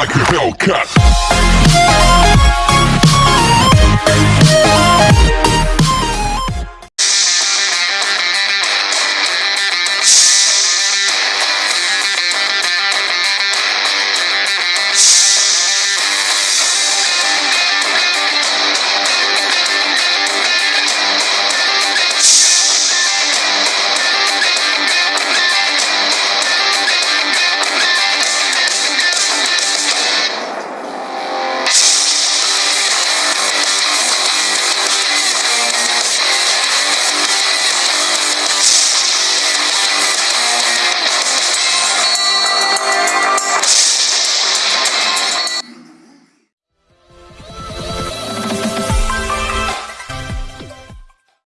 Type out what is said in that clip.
like a Hellcat.